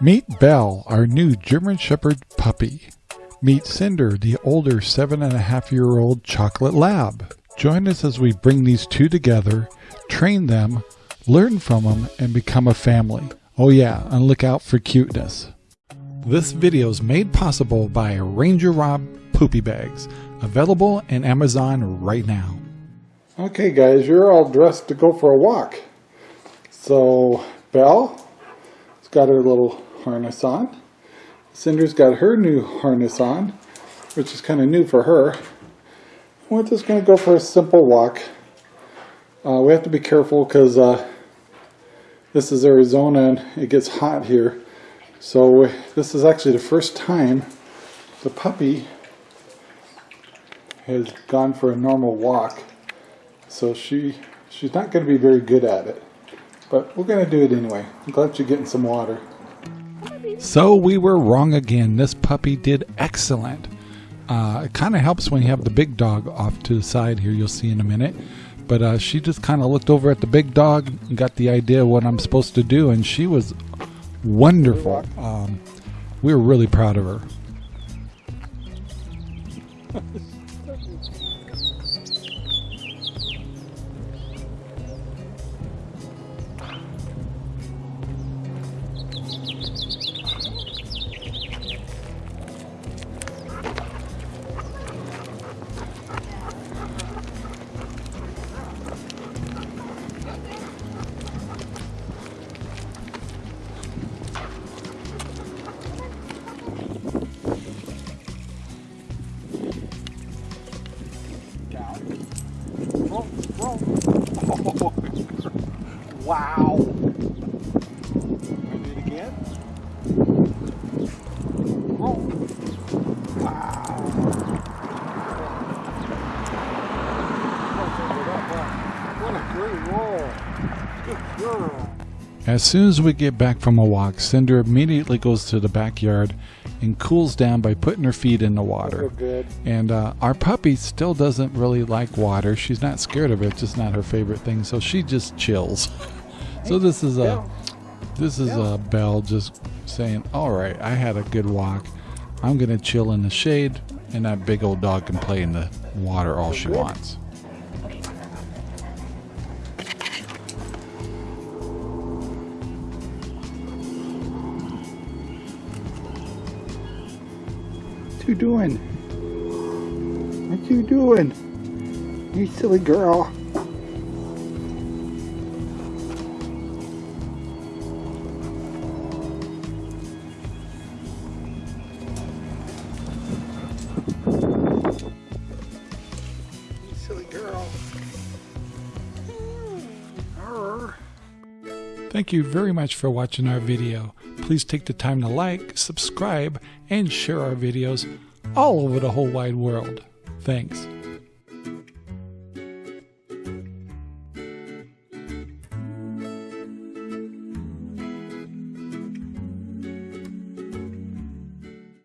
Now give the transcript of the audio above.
Meet Belle, our new German Shepherd puppy. Meet Cinder, the older seven and a half year old chocolate lab. Join us as we bring these two together, train them, learn from them, and become a family. Oh yeah, and look out for cuteness. This video is made possible by Ranger Rob Poopy Bags, available in Amazon right now. Okay guys, you're all dressed to go for a walk. So Belle got her little harness on. Cinder's got her new harness on, which is kind of new for her. We're just going to go for a simple walk. Uh, we have to be careful because uh, this is Arizona and it gets hot here. So this is actually the first time the puppy has gone for a normal walk. So she she's not going to be very good at it. But we're going to do it anyway. I'm glad you're getting some water. So we were wrong again. This puppy did excellent. Uh, it kind of helps when you have the big dog off to the side here. You'll see in a minute. But uh, she just kind of looked over at the big dog and got the idea of what I'm supposed to do, and she was wonderful. Um, we were really proud of her. wow. Do it again? Roll. Wow. What a great roll. Good girl. As soon as we get back from a walk, Cinder immediately goes to the backyard and cools down by putting her feet in the water. And uh, our puppy still doesn't really like water. She's not scared of it, it's just not her favorite thing. So she just chills. so this is a this is a Belle just saying, "All right, I had a good walk. I'm gonna chill in the shade, and that big old dog can play in the water all she wants." What you doing? What you doing? You silly girl. Silly girl. Thank you very much for watching our video. Please take the time to like, subscribe, and share our videos all over the whole wide world. Thanks.